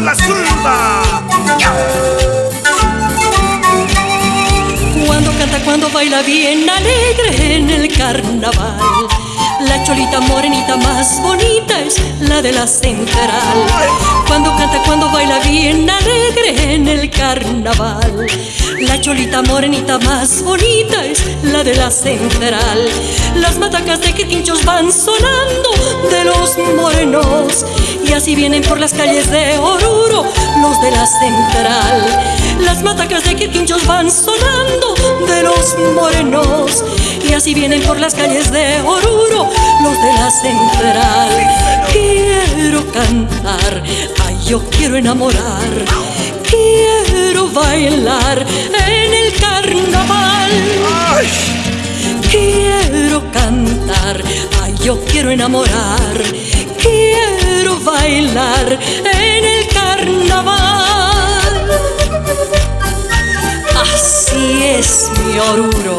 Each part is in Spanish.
la zumba. Cuando canta, cuando baila bien alegre en el carnaval. La cholita morenita más bonita es la de la central. Cuando canta, cuando baila bien alegre en el carnaval. La cholita morenita más bonita es la de la central. Las matacas de que tinchos van sonando de los morenos. Y así vienen por las calles de Oruro los de la central. Las matacas de quinchos van sonando de los morenos. Y así vienen por las calles de Oruro los de la central. Quiero cantar, ay, yo quiero enamorar. Quiero bailar en el carnaval. Quiero cantar, ay, yo quiero enamorar. Bailar en el carnaval. Así es mi Oruro.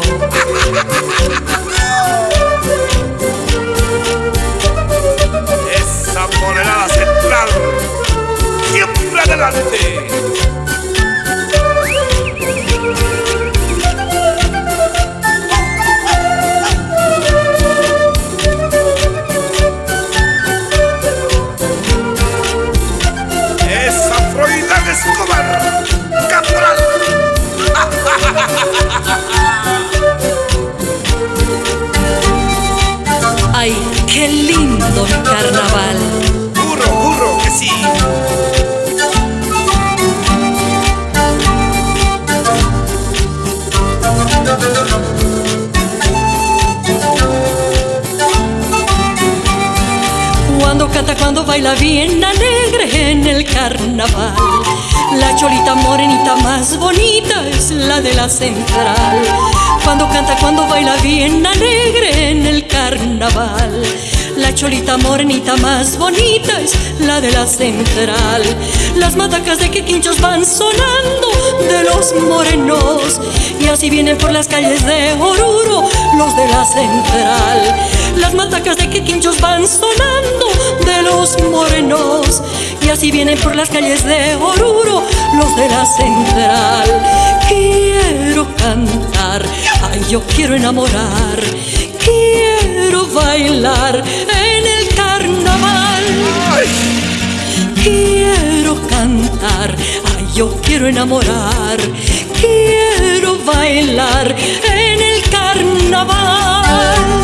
Cuando canta, cuando baila bien alegre en el carnaval. La cholita morenita más bonita es la de la central. Cuando canta, cuando baila bien alegre en el carnaval. La cholita morenita más bonita es la de la central. Las matacas de quinchos van sonando de los morenos. Y así vienen por las calles de Oruro los de la central. Las matacas de quinchos van sonando de los morenos. Y así vienen por las calles de Oruro los de la central. Quiero cantar, ay, yo quiero enamorar. Quiero bailar en el carnaval. Quiero cantar, ay, yo quiero enamorar. Quiero bailar en el carnaval.